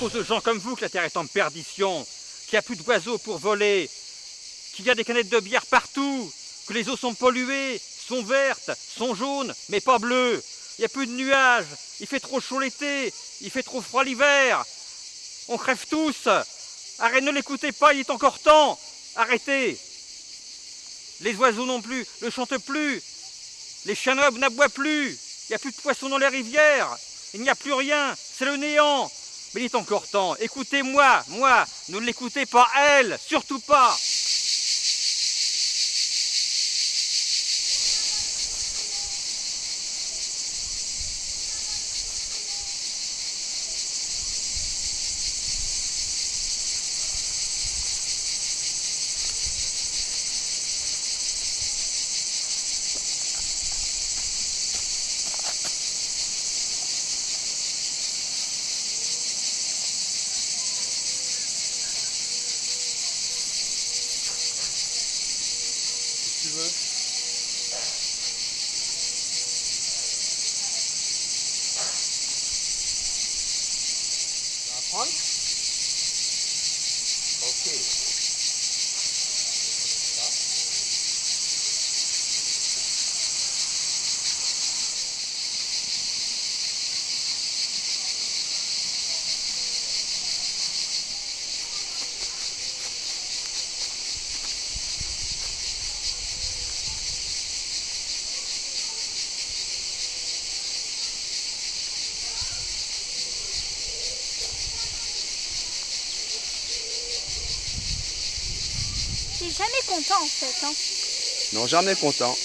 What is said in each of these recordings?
cause de gens comme vous que la Terre est en perdition, qu'il n'y a plus d'oiseaux pour voler, qu'il y a des canettes de bière partout, que les eaux sont polluées, sont vertes, sont jaunes, mais pas bleues. Il n'y a plus de nuages, il fait trop chaud l'été, il fait trop froid l'hiver. On crève tous. Arrête, ne l'écoutez pas, il est encore temps. Arrêtez. Les oiseaux non plus ne chantent plus. Les chanobles n'aboient plus. Il n'y a plus de poissons dans les rivières. Il n'y a plus rien. C'est le néant. Mais il est encore temps. Écoutez-moi, moi. Ne l'écoutez pas elle. Surtout pas. tu veux. Tu vas apprendre Ok. Ça. T'es jamais content en fait. Hein. Non, jamais content.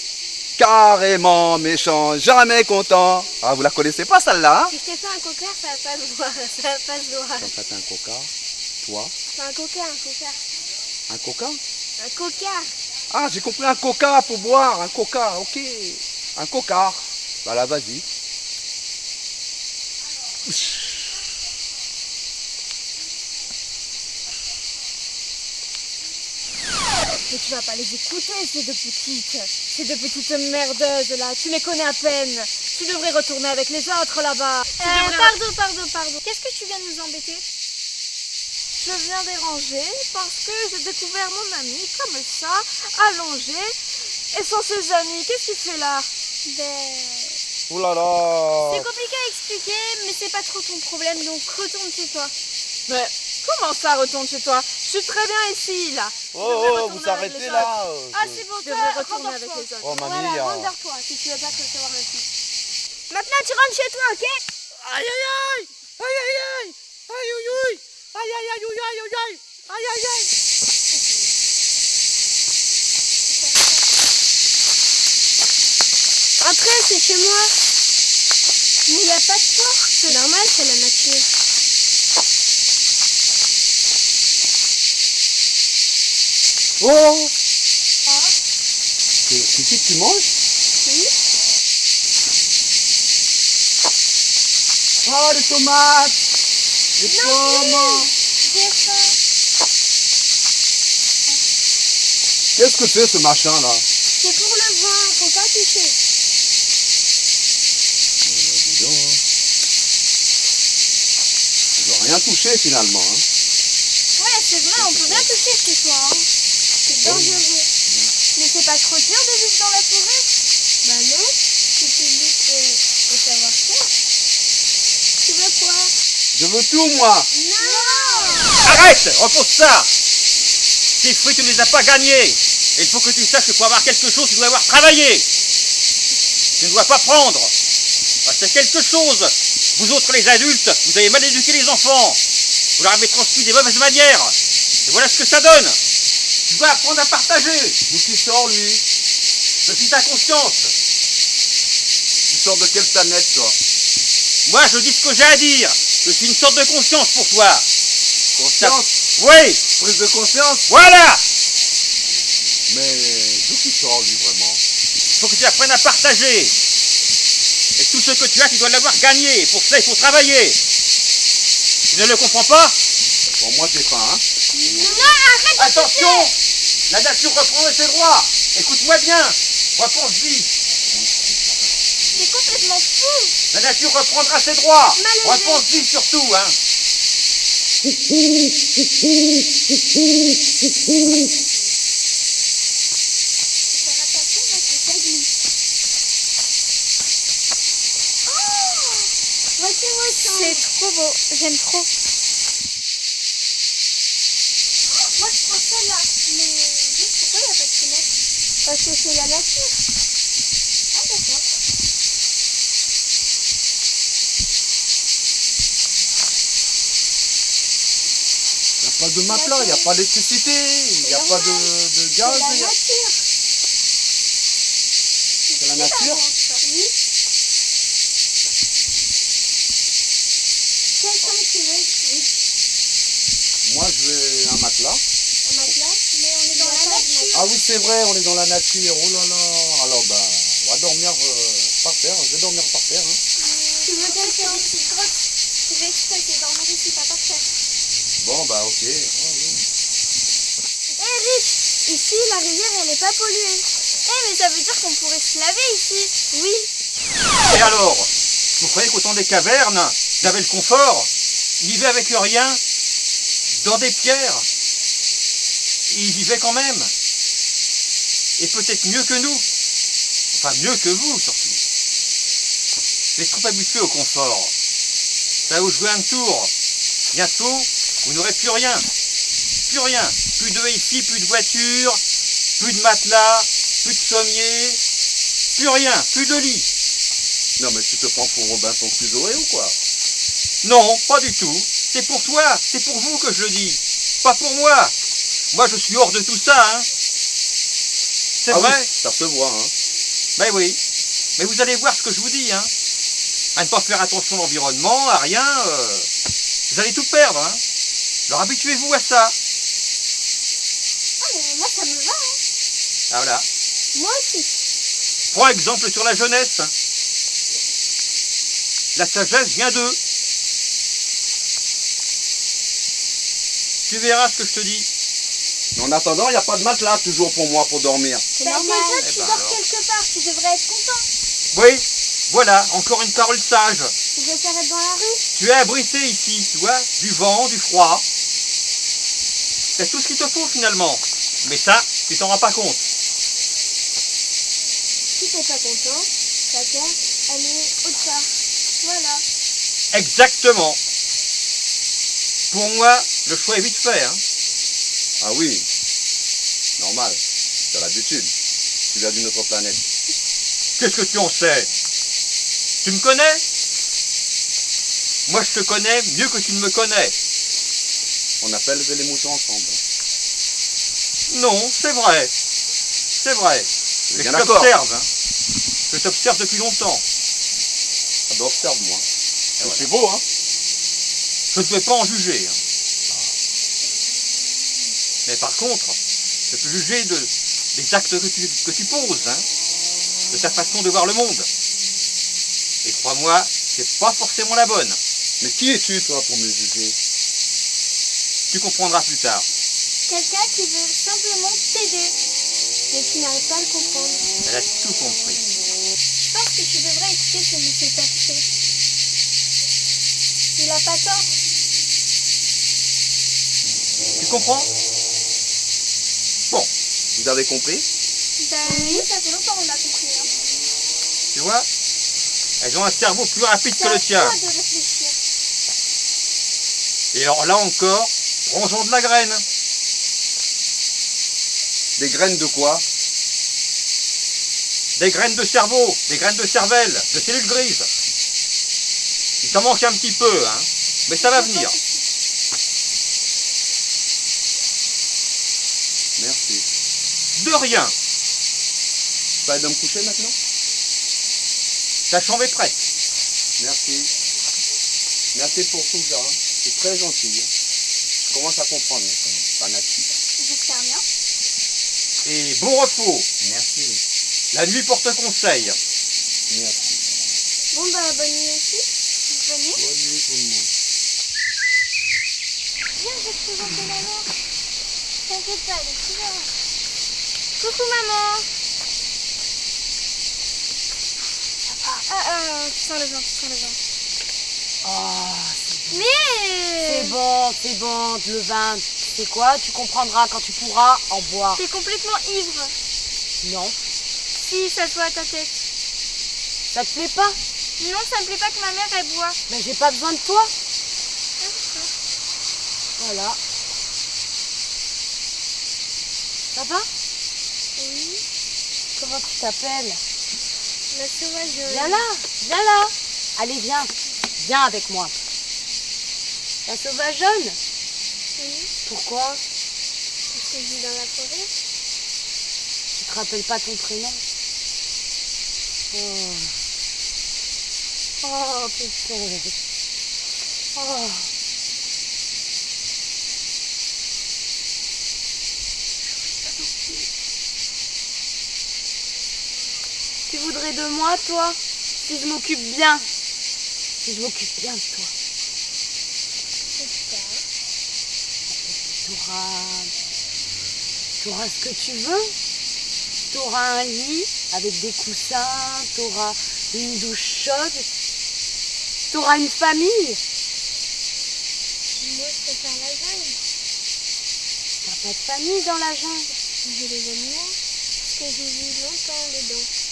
Carrément méchant, jamais content. Ah, vous la connaissez pas celle-là, hein? Si je t'ai fait un coca, ça va pas se voir. Ça va pas se voir. Quand t'as fait un coca, toi, C'est un coca, un coca. un coca Un coca. Ah, j'ai compris un coca pour boire, un coca, ok. Un coca. Voilà, vas-y. Mais tu vas pas les écouter, ces deux petites. Ces deux petites merdeuses là. Tu les connais à peine. Tu devrais retourner avec les autres là-bas. Euh, pardon, pardon, pardon. Qu'est-ce que tu viens de nous embêter? Je viens déranger parce que j'ai découvert mon ami comme ça, allongé. Et sans ses amis, qu'est-ce qu'il fait là? Ben... Oh là là C'est compliqué à expliquer, mais c'est pas trop ton problème, donc retourne chez toi. Mais comment ça retourne chez toi? Je suis très bien ici là. Oh, oh, vous arrêtez là euh, Ah, c'est bon, Je toi, devrais retourner avec les autres. Oh, mamie, Voilà, hein. rendors-toi si tu veux pas te recevoir maintenant. Maintenant, tu rentres chez toi, ok? Aïe aïe aïe Aïe aïe aïe Aïe aïe aïe Aïe aïe aïe aïe aïe aïe Aïe aïe aïe Après, c'est chez moi. Mais il n'y a pas de porte. C'est normal, c'est la nature. Oh C'est c'est qui que tu manges Oui. Oh, les tomates Les pommes. Qu'est-ce que c'est ce machin là? C'est pour le vin, faut pas toucher. Hein. Je dois rien toucher finalement. Hein. Ouais, c'est vrai, on peut bien toucher chez toi. Hein. Dangereux. Mais c'est pas trop dur de vivre dans la forêt Bah non, c'est juste euh, de savoir faire. Tu veux quoi? Je veux tout moi Non Arrête Repose ça Tes fruits, tu ne les as pas gagnés. Et il faut que tu saches que pour avoir quelque chose, tu dois avoir travaillé. Tu ne dois pas prendre. C'est quelque chose. Vous autres, les adultes, vous avez mal éduqué les enfants. Vous leur avez transmis des mauvaises manières. Et voilà ce que ça donne. Tu dois apprendre à partager. D'où tu sors lui Je suis ta conscience. Tu sors de quelle planète toi? Moi, je dis ce que j'ai à dire. Je suis une sorte de conscience pour toi. Conscience? Oui, Prise de conscience? Voilà. Mais d'où tu sors lui vraiment Il faut que tu apprennes à partager. Et tout ce que tu as, tu dois l'avoir gagné. Pour ça, il faut travailler. Tu ne le comprends pas? Bon moi j'ai faim hein Non, arrête de Attention La nature reprend ses droits. Écoute-moi bien. Repense-y. C'est complètement fou La nature reprendra ses droits. Repense-y surtout. Hein. Oh C'est trop beau, j'aime trop. Moi je prends celle-là. Mais juste pourquoi il n'y a pas de fenêtre Parce que c'est la nature. Ah d'accord. Il n'y a pas de matelas, il n'y a pas d'électricité, il n'y a pas de, de C'est gaz. la nature. C'est la nature Oui. Chambre tu veux? Oui. Moi, je veux un matelas. Un matelas Mais on est dans la nature. Ah oui, c'est vrai, on est dans la nature. Oh là là. Alors, bah, on va dormir euh, par terre. Je vais dormir par terre. hein. Tu veux grottes Je vais exprès essayer de dormir ici, pas par terre. Bon, bah, ok. Ah, oui. Eric, ici la rivière elle est pas polluée. Eh mais ça veut dire qu'on pourrait se laver ici. Oui. Et alors Vous croyez qu'au temps des cavernes, avaient le confort vivaient avec rien, dans des pierres. Ils vivaient quand même. Et peut-être mieux que nous. Enfin, mieux que vous, surtout. Êtes trop habitués au confort. Ça va vous jouer un tour. Bientôt, vous n'aurez plus rien. Plus rien. Plus de ici, plus de voitures, plus de matelas, plus de sommiers, plus rien, plus de lit. Non, mais tu te prends pour Robinson Crusoe ou quoi? Non, pas du tout. C'est pour toi, c'est pour vous que je le dis. Pas pour moi. Moi, je suis hors de tout ça, hein. C'est ah vrai oui, ça se voit, hein. Ben oui. Mais vous allez voir ce que je vous dis, hein. À ne pas faire attention à l'environnement, à rien. euh, vous allez tout perdre, hein. Alors habituez-vous à ça. Ah mais moi ça me va. Hein. Ah, voilà. Moi aussi. Prends exemple sur la jeunesse. La sagesse vient d'eux. Tu verras ce que je te dis. Mais en attendant, il n'y a pas de matelas toujours pour moi pour dormir. C'est que normal. toi, Eh tu ben dors alors. quelque part, tu devrais être content. Oui, voilà, encore une parole sage. Tu préfères être dans la rue? Tu es abrité ici, tu vois, du vent, du froid. C'est tout ce qu'il te faut finalement. Mais ça, tu t'en rends pas compte. Si t'es pas content, ta terre, elle est autre part. Voilà. Exactement. Pour moi, le choix est vite fait. Hein. Ah oui, normal. T'as l'habitude. Tu viens d'une autre planète. Qu'est-ce que tu en sais? Tu me connais? Moi, je te connais mieux que tu ne me connais. On a pas élevé les moutons ensemble. hein. Non, c'est vrai. C'est vrai. Mais je t'observe. hein. Je t'observe depuis longtemps. Ah ben observe-moi. Voilà. C'est beau, hein Je ne peux pas en juger. hein. Mais par contre, je peux juger de, des actes que tu, que tu poses, hein, de ta façon de voir le monde. Et crois-moi, c'est pas forcément la bonne. Mais qui es-tu, toi, pour me juger? Tu comprendras plus tard. Quelqu'un qui veut simplement t'aider, mais qui n'arrive pas à le comprendre. Elle a tout compris. Je pense que tu devrais écouter ce monsieur Perché. Il a pas tort. Tu comprends? Vous avez compris? Ben oui, ça fait longtemps qu'on a compris. Hein. Tu vois? Elles ont un cerveau plus rapide que le tien. toi de réfléchir. Et alors là encore, prends-en de la graine. Des graines de quoi? Des graines de cerveau, des graines de cervelle, de cellules grises. Il t'en manque un petit peu, hein. Mais ça va venir. Merci. De rien. Ça aide à me coucher maintenant Ta chambre est prête. Merci. Merci pour tout ça. hein. C'est très gentil. hein. Je commence à comprendre maintenant. La nature. J'espère bien. Et bon repos. Merci. La nuit porte conseil. Merci. Bon bah bonne nuit aussi. Bonne nuit. Bonne nuit tout le monde. Viens, je vais te présenter maman. T'inquiète pas, elle est toujours là. Coucou maman. Ah, ah, tu sens le vent, tu sens le vent. Ah, Mais c'est bon, c'est bon, le vin. C'est quoi Tu comprendras quand tu pourras en boire. T'es complètement ivre. Non, Si, ça se voit à ta tête. ça te plaît pas? Non, ça me plaît pas que ma mère, elle boit. Mais j'ai pas besoin de toi. Voilà. Ça va? Comment tu t'appelles la sauvage. Viens là, viens là. Allez, viens. Viens avec moi. La sauvage jaune Oui, Pourquoi parce que je vis dans la forêt. Tu te rappelles pas ton prénom Oh. Oh, putain. Oh. Tu voudrais de moi, toi? Si je m'occupe bien. Si je m'occupe bien de toi. Tu auras... Tu auras ce que tu veux. Tu auras un lit avec des coussins. Tu auras une douche chaude. Tu auras une famille. Moi, je préfère la jungle. T'as pas de famille dans la jungle. J'ai les animaux, que j'ai vu longtemps dedans.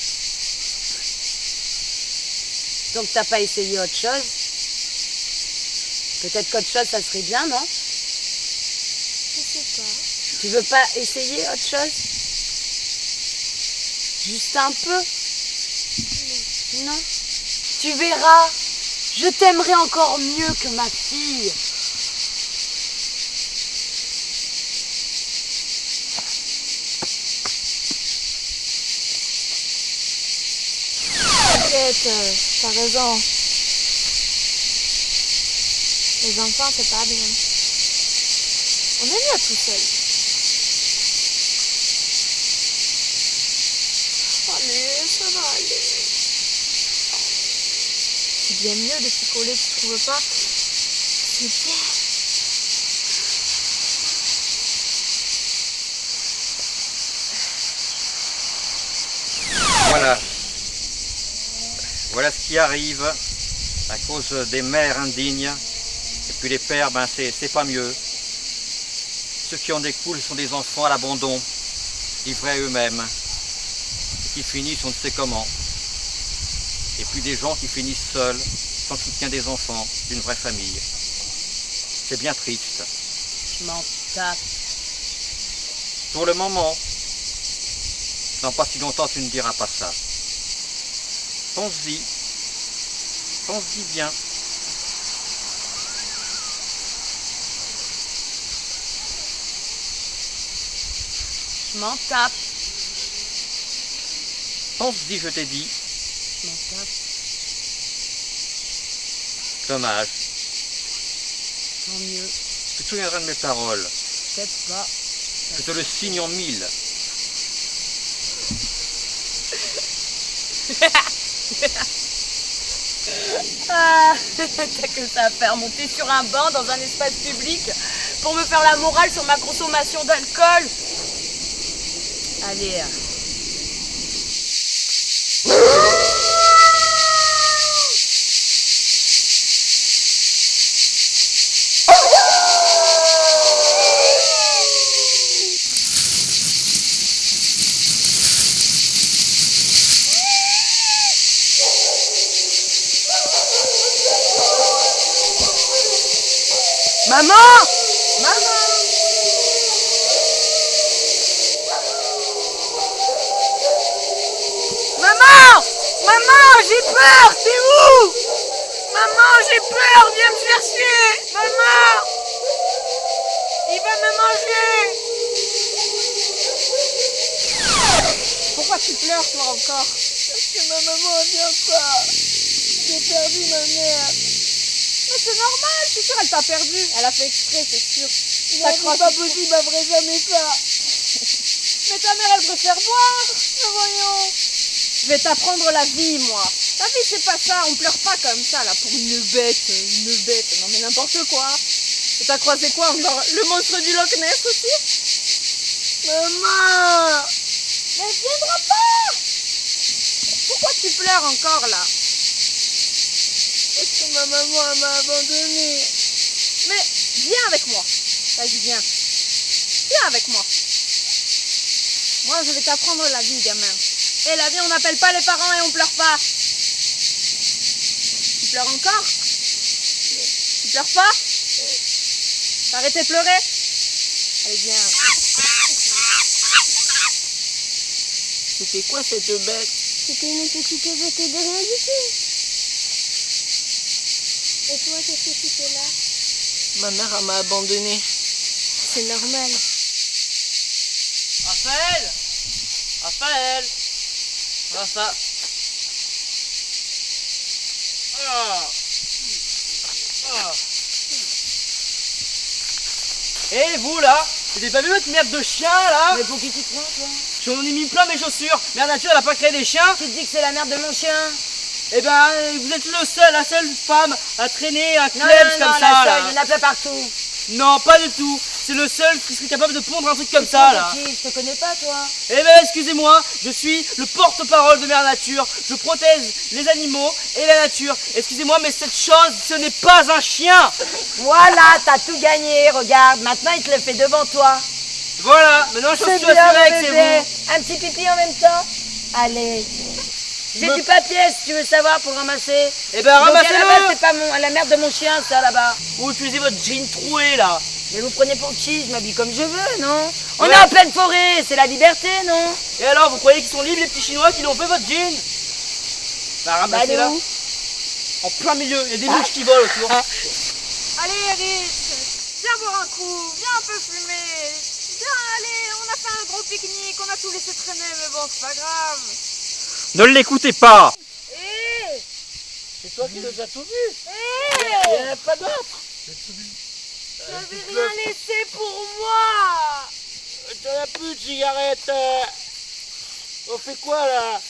Donc t'as pas essayé autre chose? Peut-être qu'autre chose, ça serait bien, non? Je sais pas. Tu veux pas essayer autre chose? Juste un peu? Non. Tu verras, je t'aimerai encore mieux que ma fille. T'inquiète, euh, t'as raison. Les enfants, c'est pas bien. On est mieux tout seul. Allez, ça va aller. C'est bien mieux de picoler, tu trouves pas? C'est bien. Voilà. Voilà ce qui arrive à cause des mères indignes. Et puis les pères, ben c'est pas mieux. Ceux qui en découlent sont des enfants à l'abandon, livrés à eux-mêmes, et qui finissent on ne sait comment. Et puis des gens qui finissent seuls, sans soutien des enfants, d'une vraie famille. C'est bien triste. Je m'en tape. Pour le moment, dans pas si longtemps tu ne diras pas ça. Pense-y. Pense-y bien. Je m'en tape. Pense-y, je t'ai dit. Je m'en tape. Dommage. Tant mieux. Tu te souviendras de mes paroles. Peut-être pas. Je te le signe en mille. Ah, t'as que ça à faire monter sur un banc dans un espace public pour me faire la morale sur ma consommation d'alcool. Allez. Maman Maman Maman Maman, j'ai peur, c'est où Maman, j'ai peur, viens me chercher Maman Il va me manger Pourquoi tu pleures, toi, encore Parce que ma maman, vient pas. J'ai perdu ma mère. Mais c'est normal, c'est sûr, elle t'a perdu. Elle a fait exprès, c'est sûr. Non, c'est pas possible, elle ferait jamais ça. Mais ta mère, elle préfère boire. Mais voyons. Je vais t'apprendre la vie, moi. La vie, c'est pas ça. On pleure pas comme ça, là, pour une bête. Une bête. Non, mais n'importe quoi. Et t'as croisé quoi encore? Le monstre du Loch Ness aussi? Maman Mais elle viendra pas Pourquoi tu pleures encore, là? Ma maman, m'a abandonnée. Mais Viens avec moi. Vas-y, viens. Viens avec moi. Moi, je vais t'apprendre la vie, gamin. Et la vie, on n'appelle pas les parents et on pleure pas. Tu pleures encore? Tu pleures pas? T'as arrêté de pleurer Allez, viens. C'était quoi cette bête? C'était une petite bête de rien du tout. Et toi, qu'est-ce que tu fais là Ma mère elle m'a abandonné. C'est normal. Raphaël! Raphaël! Raphaël Ah. Ah. Eh vous là? Vous avez pas vu votre merde de chien là? Mais pour qui tu te prends toi? J'en ai mis plein mes chaussures. Mère Nature elle a pas créé des chiens. Qui te dit que c'est la merde de mon chien Eh ben vous êtes le seul, la seule femme à traîner un non, comme non, ça la là. seule, il y en a plein partout. Non pas du tout C'est le seul qui serait capable de pondre un truc comme ça là Qui Je te connais pas toi. Eh ben excusez-moi, je suis le porte-parole de Mère Nature, je protège les animaux et la nature. Excusez-moi, mais cette chose, ce n'est pas un chien Voilà, t'as tout gagné, regarde, maintenant il te le fait devant toi. Voilà, maintenant je suis assuré que c'est vous. Un petit pipi en même temps Allez. J'ai Me- du papier si tu veux savoir pour ramasser. Eh ben ramassez-le c'est pas mon, la merde de mon chien ça là-bas. Ou utilisez votre jean troué là Mais vous prenez pour qui? Je m'habille comme je veux, non? On Ouais. est en pleine forêt, c'est la liberté, non? Et alors, vous croyez qu'ils sont libres les petits chinois qui l'ont fait votre jean? Bah Bah, où? En plein milieu, il y a des mouches qui volent autour. Allez, Eric, viens boire un coup, viens un peu fumer. Viens, allez, on a fait un gros pique-nique, on a tout laissé traîner, mais bon, c'est pas grave. Ne l'écoutez pas. Hé C'est toi qui nous as tout vu Hé Il n'y en a pas d'autres. J'avais rien laissé pour moi. T'en as plus de cigarettes On fait quoi là?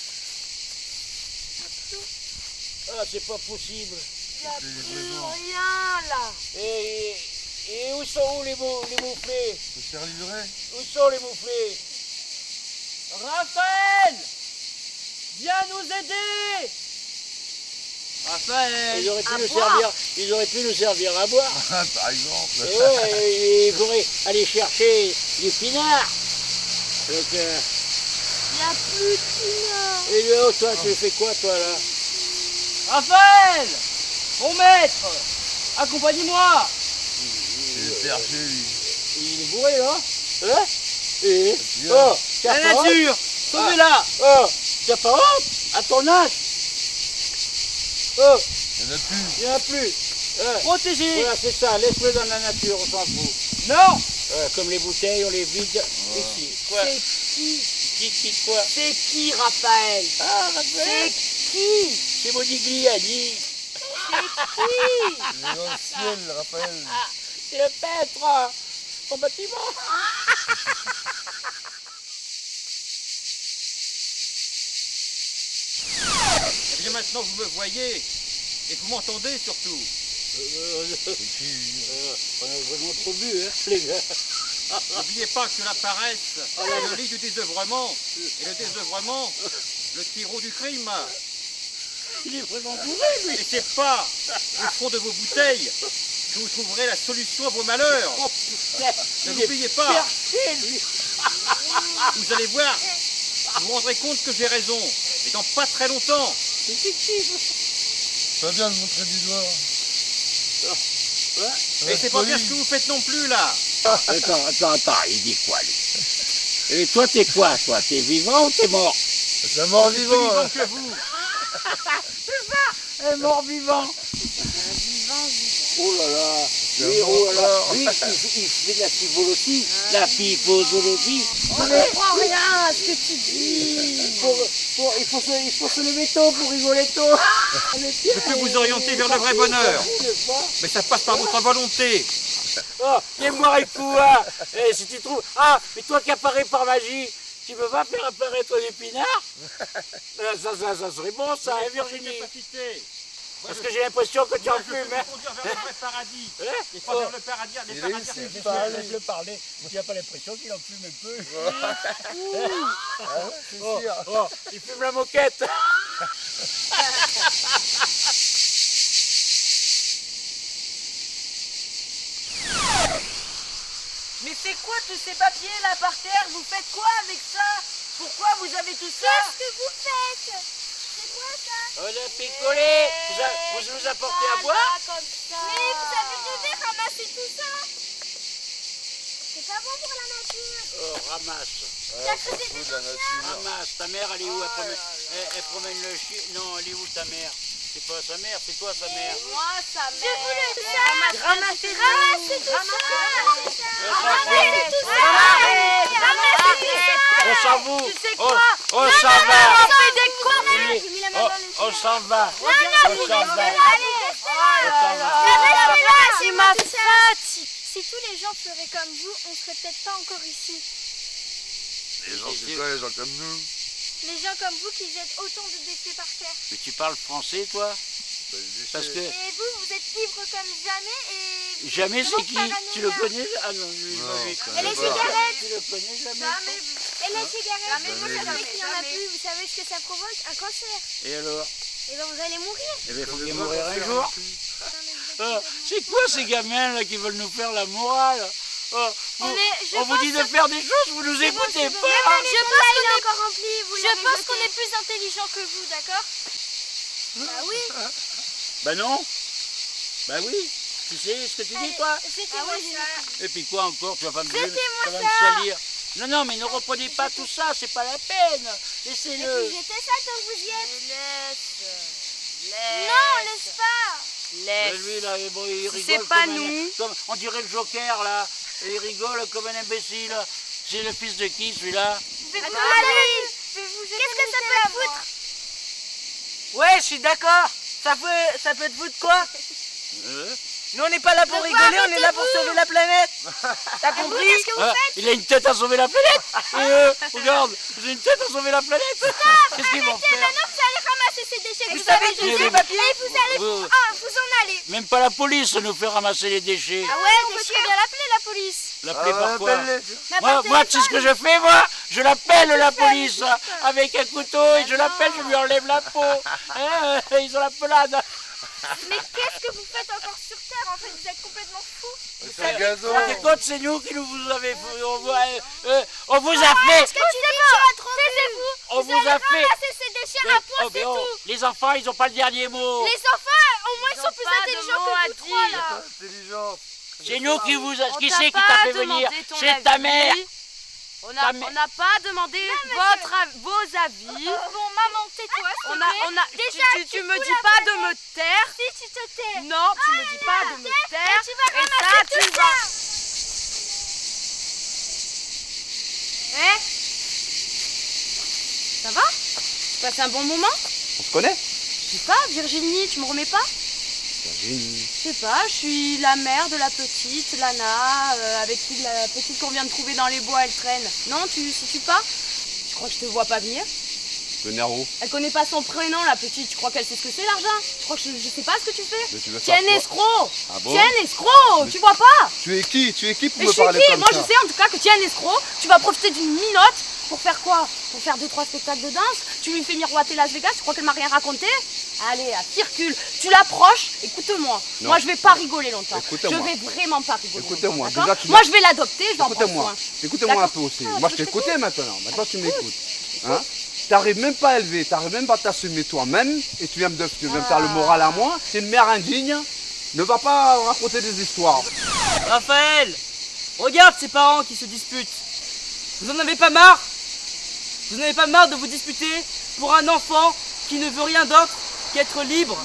Ah, c'est pas possible. Y'a plus rien là. Et, et où sont où les, mou, les mouflés? Se faire livrer. Où sont les mouflés? Raphaël Viens nous aider! Raphaël! Ils auraient, pu À nous boire. servir, ils auraient pu nous servir à boire. Ah, Par exemple. Et ouais, il faudrait aller chercher du pinard. Donc, euh, Y'a plus de pinard. Et là, toi, tu fais quoi, toi, là? Raphaël! Mon maître! Accompagnez-moi Il est perché, lui. Il est bourré, là Hein? Et Bien. Oh, La nature! Sauvez-la! Oh, t'as pas honte À ton âge Oh, Il n'y en a plus. il n'y en a plus. Ouais. Protégez Voilà, c'est ça, laisse-le dans la nature, on s'en fout. Non comme les bouteilles, on les vide ici. Quoi C'est qui Qui, qui, quoi C'est qui, Raphaël Ah, C'est Raphaël qui C'est Modigliani. Il est dans le ciel, Raphaël. C'est le peintre au bâtiment. Bien maintenant vous me voyez et vous m'entendez surtout. Euh, puis, euh, on a vraiment trop bu, hein, les gars. N'oubliez pas que la paresse est le lit du désœuvrement et le désœuvrement le terreau du crime. Il est vraiment bourré, lui. Et c'est pas au fond de vos bouteilles que vous trouverez la solution à vos malheurs. Oh putain, Ne l'oubliez pas, perché, lui. vous allez voir, vous vous rendrez compte que j'ai raison. Et dans pas très longtemps, C'est fictif. pas bien de montrer du doigt. Ouais. Ça va et être c'est pas bien ce que vous faites non plus là. Attends, attends, attends, il dit quoi, lui? Et toi, t'es quoi, toi? T'es vivant ou t'es mort? C'est un mort Je suis plus vivant. vivant que vous. Un mort vivant. Oh là là. Oui, un oh il, il fait de la pivologie, la pivologie. On ne comprend rien à ce que tu dis Pour, pour, il, faut se, il faut se lever tôt pour rigoler tôt. Je peux vous orienter vers le vrai bonheur. Mais ça passe par votre volonté. Oh, viens-moi toi. Eh, si tu trouves. Ah, mais toi qui apparais par magie, tu peux pas faire apparaître les pinards? Euh, ça, ça, ça serait bon, ça, hein, Virginie. Parce que j'ai l'impression que tu en fumes. hein. conduire vers le paradis. Hein Et pas vers le paradis, les Il paradis Laisse-le parler. Tu n'as pas l'impression qu'il en fume un peu C'est Oh, oh, il fume la moquette. c'est quoi tous ces papiers là par terre? Vous faites quoi avec ça? Pourquoi vous avez tout ça? Qu'est-ce que vous faites? On a picolé. Vous, a- vous nous apportez à boire Mais vous avez rêvé ramasser tout ça C'est pas bon pour la nature Oh, ramasse. T'as creusé des de la nature. Ramasse. Ta mère, elle est où elle promène, elle, elle promène le chien. Non, elle est où ta mère C'est pas sa mère, c'est toi sa mère. Moi, sa Je voulais ça Ramassez Ramassez tout ça Ramassez tout ça Ramassez tout ça On s'en fout. Tu sais Oh, quoi On s'en va. Non, non, là. c'est ma faute. Si tous les gens feraient comme vous, on serait peut-être pas encore ici. Les gens, c'est quoi les gens comme nous. Les gens comme vous qui jettent autant de déchets par terre. Mais tu parles français, toi? Bah, Parce que... Et vous, vous êtes ivre comme jamais et... Jamais c'est qui? Tu le connais? Ah non, non, Et les cigarettes? Tu le connais jamais? Et les hein? cigarettes? Jamais vous savez qu'il n'y en a plus. Vous savez ce que ça provoque? Un cancer. Et alors? Et ben vous allez mourir. Eh faut connais mourir un jour. complètement c'est quoi ces gamins là qui veulent nous faire la morale Ah, vous- On est- je On vous dit de faire des choses, vous nous écoutez bon, pas. je pense qu'on est encore rempli, vous Je l'avez pense jeté. qu'on est plus intelligent que vous, d'accord Bah oui. Bah non. Bah oui. Tu sais ce que tu dis toi C'était Ah. Et puis quoi encore Tu vas pas me, me salir Non, non, mais ne reprenez pas tout ça, c'est pas la peine. Laissez-le. Puis j'étais ça tant que vous y êtes. Laisse. Non, laisse. pas. Et Laisse. lui là, bon, il Si rigole c'est pas comme un- nous. comme- on dirait le Joker là. Il rigole comme un imbécile. C'est le fils de qui celui-là Je vais vous allez Qu'est-ce que ça peut te foutre Ouais, je suis d'accord. Ça peut, ça peut te foutre quoi Euh Nous, on n'est pas là pour rigoler, vous on est là pour sauver la planète. T'as Vous, compris qu'est-ce que vous Ah, faites Il a une tête à sauver la planète eux, regarde, j'ai une tête à sauver la planète Qu'est-ce qu'ils vont faire maintenant vous allez ramasser ces déchets que Vous vous avez savez jetés tous ces papiers et vous allez oui. ah, vous en allez Même pas la police nous fait ramasser les déchets. Ah ouais, on peut très bien l'appeler la police L'appeler Ah, par quoi Mais Moi, moi tu sais ce que je fais, moi Je l'appelle la police avec un couteau et je l'appelle, je lui enlève la peau. Hein, ils ont la pelade. Mais qu'est-ce que vous faites encore sur Terre En fait, vous êtes complètement fous. C'est un gazon. C'est nous qui nous vous avez on, vous- euh, on vous a fait, Est-ce que tu dis on vous a fait. ramasser ces déchets à Mais- point, oh, c'est oh, tout. les enfants, ils ont pas le dernier mot. Les enfants, au moins, ils sont ont plus intelligents que vous trois, là. C'est nous qui vous Qui c'est qui t'a fait venir? C'est ta mère. On n'a mère. on n'a pas demandé votre av- vos avis. Bon, maman, tais-toi, On a, plaît. on a, tu- Déjà, tu, tu tu me dis pas de me taire. Si tu te tais Non, tu me dis pas de me taire. tu vas Et ça, tu tout vas. ça Eh Ça va Tu passes un bon moment On se connaît Je sais pas, Virginie, tu me remets pas Virginie. Je sais pas, je suis la mère de la petite, Lana, euh, avec qui la petite qu'on vient de trouver dans les bois, elle traîne. Non, tu situes pas? Je crois que je te vois pas venir. Le Nero. Elle connaît pas son prénom, la petite. Tu crois qu'elle sait ce que c'est l'argent Je crois que je, je sais pas ce que tu fais. Tu veux Tiens, escroc Ah bon? Tiens, escroc Tu vois pas? Tu es qui? Tu es qui pour Mais me je suis parler qui? comme Moi, je sais en tout cas que tu es un escroc. Tu vas profiter d'une minote pour faire quoi Pour faire deux trois spectacles de danse Tu lui fais miroiter Las Vegas Tu crois qu'elle m'a rien raconté Allez, ah, circule. Tu l'approches. Écoute-moi. Non. Moi, je vais pas rigoler longtemps. Je vais vraiment pas rigoler. Écoutez-moi, longtemps, déjà, d'accord tu Moi, je vais l'adopter. Je vais en prendre Écoutez-moi, soin. écoutez-moi un peu aussi. Ah, Moi, je t'ai écouté maintenant. Maintenant, tu m'écoutes. Hein T'arrives même pas à élever, t'arrives même pas à t'assumer toi-même et tu viens me, tu viens me faire le moral à moi. T'es une mère indigne. Ne va pas raconter des histoires. Raphaël, regarde ces parents qui se disputent. Vous en avez pas marre? Vous n'avez pas marre de vous disputer pour un enfant qui ne veut rien d'autre qu'être libre